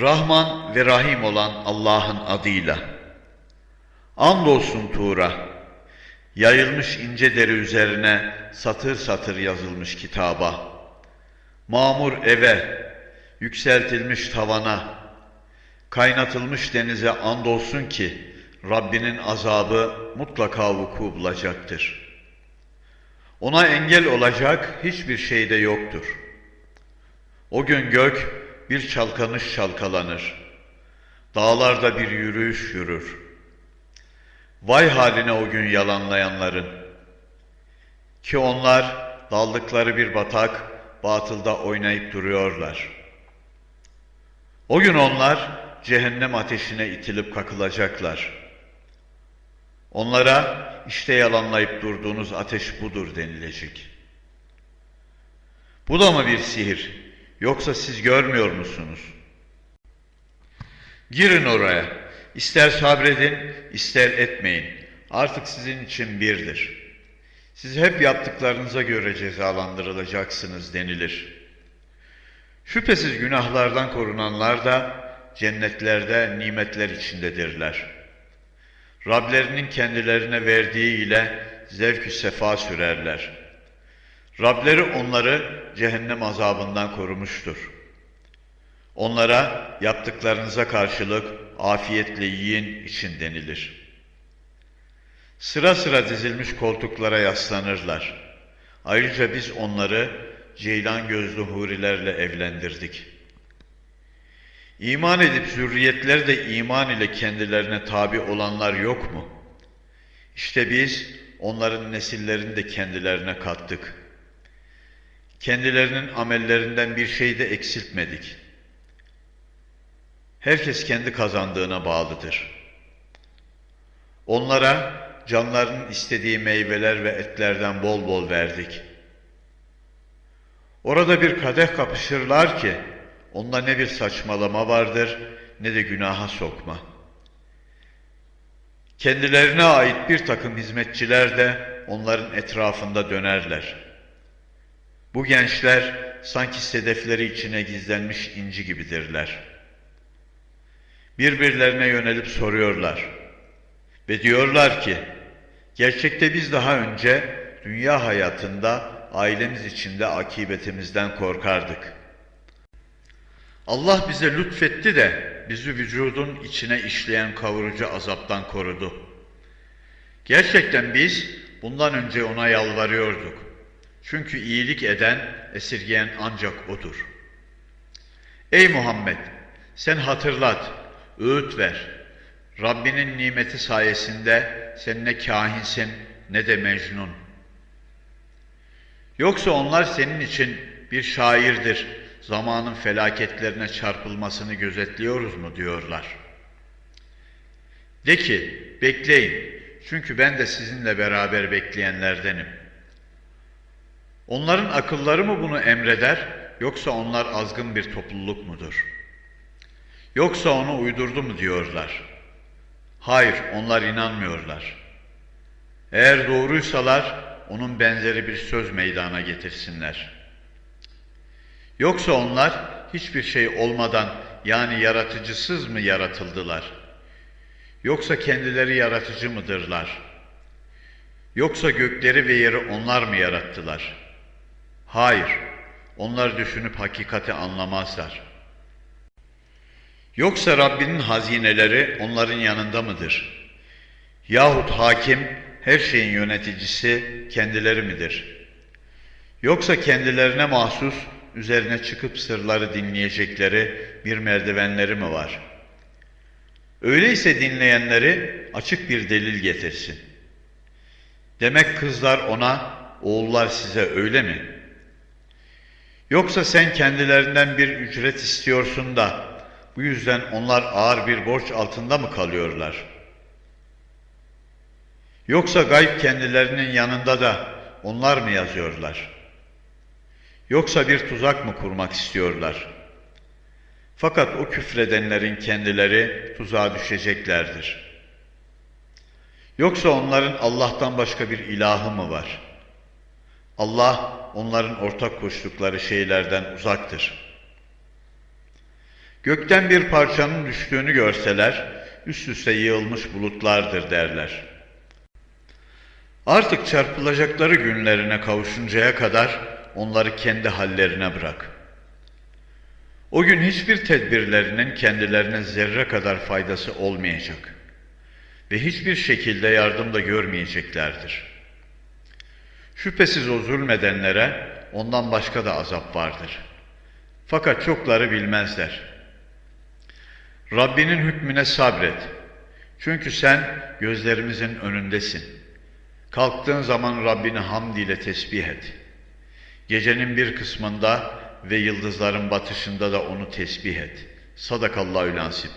Rahman ve Rahim olan Allah'ın adıyla. Andolsun Tuğra, yayılmış ince deri üzerine satır satır yazılmış kitaba. Mamur eve, yükseltilmiş tavana, kaynatılmış denize andolsun ki Rabbinin azabı mutlaka vuku bulacaktır. Ona engel olacak hiçbir şey de yoktur. O gün gök bir çalkanış çalkalanır. Dağlarda bir yürüyüş yürür. Vay haline o gün yalanlayanların. Ki onlar daldıkları bir batak batılda oynayıp duruyorlar. O gün onlar cehennem ateşine itilip kakılacaklar. Onlara işte yalanlayıp durduğunuz ateş budur denilecek. Bu da mı bir sihir? Yoksa siz görmüyor musunuz? Girin oraya. İster sabredin, ister etmeyin. Artık sizin için birdir. Siz hep yaptıklarınıza göre cezalandırılacaksınız denilir. Şüphesiz günahlardan korunanlar da cennetlerde nimetler içindedirler. Rablerinin kendilerine verdiği ile zevk-ü sefa sürerler. Rableri onları cehennem azabından korumuştur. Onlara yaptıklarınıza karşılık afiyetle yiyin için denilir. Sıra sıra dizilmiş koltuklara yaslanırlar. Ayrıca biz onları ceylan gözlü hurilerle evlendirdik. İman edip zürriyetleri de iman ile kendilerine tabi olanlar yok mu? İşte biz onların nesillerini de kendilerine kattık. Kendilerinin amellerinden bir şey de eksiltmedik. Herkes kendi kazandığına bağlıdır. Onlara canlarının istediği meyveler ve etlerden bol bol verdik. Orada bir kadeh kapışırlar ki, onda ne bir saçmalama vardır, ne de günaha sokma. Kendilerine ait bir takım hizmetçiler de onların etrafında dönerler. Bu gençler sanki sedefleri içine gizlenmiş inci gibidirler. Birbirlerine yönelip soruyorlar. Ve diyorlar ki, gerçekte biz daha önce dünya hayatında ailemiz içinde akibetimizden korkardık. Allah bize lütfetti de bizi vücudun içine işleyen kavurucu azaptan korudu. Gerçekten biz bundan önce ona yalvarıyorduk. Çünkü iyilik eden, esirgeyen ancak O'dur. Ey Muhammed! Sen hatırlat, öğüt ver. Rabbinin nimeti sayesinde sen ne kahinsin ne de mecnun. Yoksa onlar senin için bir şairdir, zamanın felaketlerine çarpılmasını gözetliyoruz mu diyorlar. De ki, bekleyin, çünkü ben de sizinle beraber bekleyenlerdenim. Onların akılları mı bunu emreder, yoksa onlar azgın bir topluluk mudur? Yoksa onu uydurdu mu diyorlar. Hayır, onlar inanmıyorlar. Eğer doğruysalar, onun benzeri bir söz meydana getirsinler. Yoksa onlar hiçbir şey olmadan yani yaratıcısız mı yaratıldılar? Yoksa kendileri yaratıcı mıdırlar? Yoksa gökleri ve yeri onlar mı yarattılar? Hayır, onlar düşünüp hakikati anlamazlar. Yoksa Rabbinin hazineleri onların yanında mıdır? Yahut hakim, her şeyin yöneticisi kendileri midir? Yoksa kendilerine mahsus, üzerine çıkıp sırları dinleyecekleri bir merdivenleri mi var? Öyleyse dinleyenleri açık bir delil getirsin. Demek kızlar ona, oğullar size öyle mi? Yoksa sen kendilerinden bir ücret istiyorsun da, bu yüzden onlar ağır bir borç altında mı kalıyorlar? Yoksa gayb kendilerinin yanında da onlar mı yazıyorlar? Yoksa bir tuzak mı kurmak istiyorlar? Fakat o küfredenlerin kendileri tuzağa düşeceklerdir. Yoksa onların Allah'tan başka bir ilahı mı var? Allah onların ortak koştukları şeylerden uzaktır. Gökten bir parçanın düştüğünü görseler, üst üste yığılmış bulutlardır derler. Artık çarpılacakları günlerine kavuşuncaya kadar onları kendi hallerine bırak. O gün hiçbir tedbirlerinin kendilerine zerre kadar faydası olmayacak ve hiçbir şekilde yardım da görmeyeceklerdir. Şüphesiz o zulmedenlere ondan başka da azap vardır. Fakat çokları bilmezler. Rabbinin hükmüne sabret. Çünkü sen gözlerimizin önündesin. Kalktığın zaman Rabbini hamd ile tesbih et. Gecenin bir kısmında ve yıldızların batışında da onu tesbih et. Sadakallahü lansip.